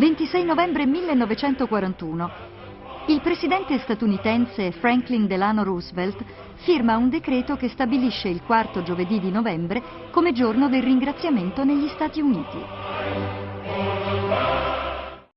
26 novembre 1941. Il presidente statunitense Franklin Delano Roosevelt firma un decreto che stabilisce il quarto giovedì di novembre come giorno del ringraziamento negli Stati Uniti.